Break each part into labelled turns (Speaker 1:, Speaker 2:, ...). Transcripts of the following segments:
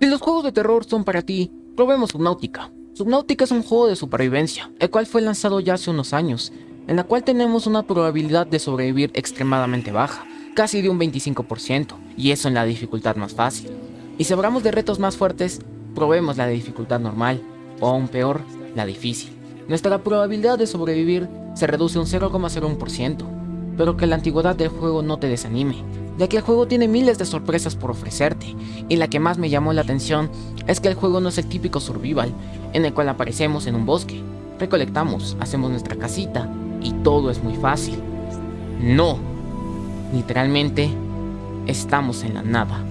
Speaker 1: Si los juegos de terror son para ti, probemos Subnautica. Subnautica es un juego de supervivencia, el cual fue lanzado ya hace unos años, en la cual tenemos una probabilidad de sobrevivir extremadamente baja, casi de un 25%, y eso en la dificultad más fácil. Y si hablamos de retos más fuertes, probemos la de dificultad normal, o aún peor, la difícil. Nuestra probabilidad de sobrevivir se reduce un 0,01%, pero que la antigüedad del juego no te desanime, ya que el juego tiene miles de sorpresas por ofrecerte, y la que más me llamó la atención es que el juego no es el típico survival, en el cual aparecemos en un bosque, recolectamos, hacemos nuestra casita, y todo es muy fácil. No, literalmente, estamos en la nada.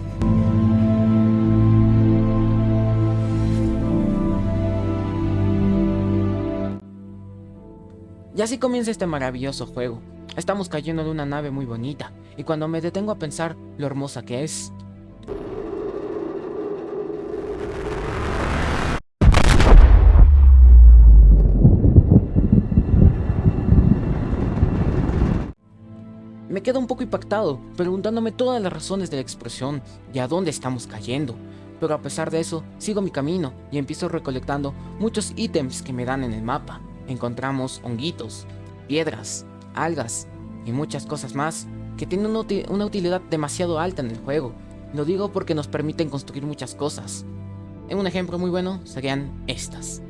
Speaker 1: Y así comienza este maravilloso juego, Estamos cayendo de una nave muy bonita, y cuando me detengo a pensar lo hermosa que es, Me quedo un poco impactado, preguntándome todas las razones de la expresión y a dónde estamos cayendo. Pero a pesar de eso, sigo mi camino y empiezo recolectando muchos ítems que me dan en el mapa. Encontramos honguitos, piedras, algas y muchas cosas más que tienen una utilidad demasiado alta en el juego. Lo digo porque nos permiten construir muchas cosas. Un ejemplo muy bueno serían estas.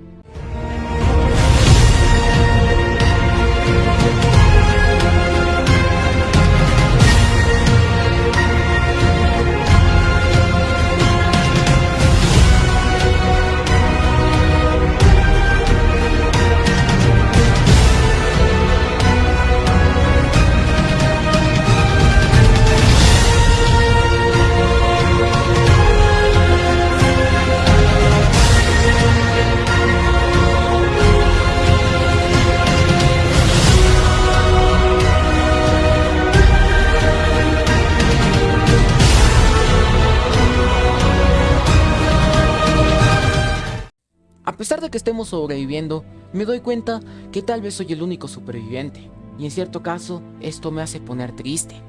Speaker 1: A pesar de que estemos sobreviviendo, me doy cuenta que tal vez soy el único superviviente, y en cierto caso esto me hace poner triste,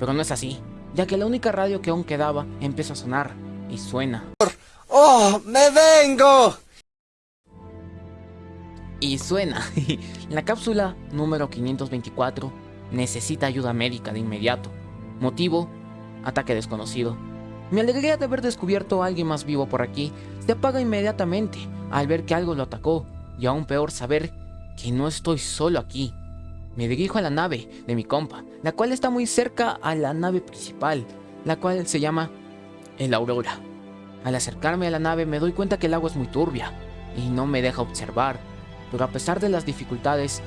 Speaker 1: pero no es así, ya que la única radio que aún quedaba empieza a sonar, y suena.
Speaker 2: ¡Oh, me vengo!
Speaker 1: Y suena. la cápsula número 524 necesita ayuda médica de inmediato. Motivo, ataque desconocido. Mi alegría de haber descubierto a alguien más vivo por aquí se apaga inmediatamente al ver que algo lo atacó y aún peor saber que no estoy solo aquí. Me dirijo a la nave de mi compa, la cual está muy cerca a la nave principal, la cual se llama el Aurora. Al acercarme a la nave me doy cuenta que el agua es muy turbia y no me deja observar, pero a pesar de las dificultades,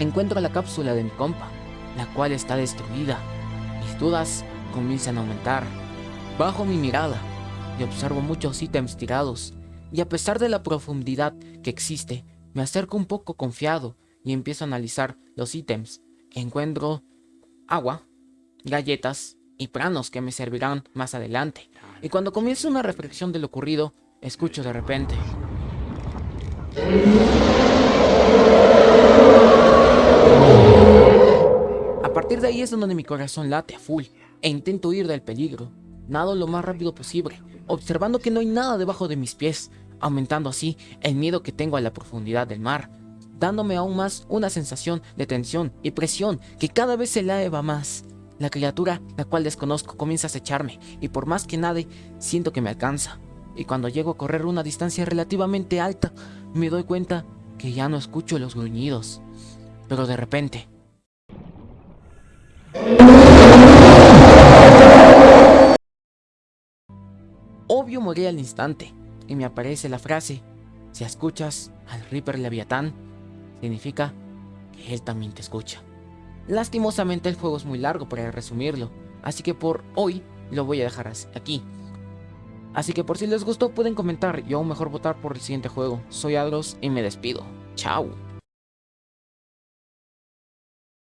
Speaker 1: encuentro la cápsula de mi compa, la cual está destruida. Mis dudas comienzan a aumentar. Bajo mi mirada y observo muchos ítems tirados, y a pesar de la profundidad que existe, me acerco un poco confiado y empiezo a analizar los ítems. Encuentro agua, galletas y pranos que me servirán más adelante. Y cuando comienza una reflexión de lo ocurrido, escucho de repente. A partir de ahí es donde mi corazón late a full e intento huir del peligro. Nado lo más rápido posible, observando que no hay nada debajo de mis pies, aumentando así el miedo que tengo a la profundidad del mar, dándome aún más una sensación de tensión y presión que cada vez se eleva más. La criatura, la cual desconozco, comienza a acecharme y por más que nade, siento que me alcanza. Y cuando llego a correr una distancia relativamente alta, me doy cuenta que ya no escucho los gruñidos. Pero de repente, Obvio morí al instante, y me aparece la frase, si escuchas al Reaper Leviatán, significa que él también te escucha. Lastimosamente el juego es muy largo para resumirlo, así que por hoy lo voy a dejar aquí. Así que por si les gustó pueden comentar y aún mejor votar por el siguiente juego. Soy Adros y me despido. Chao.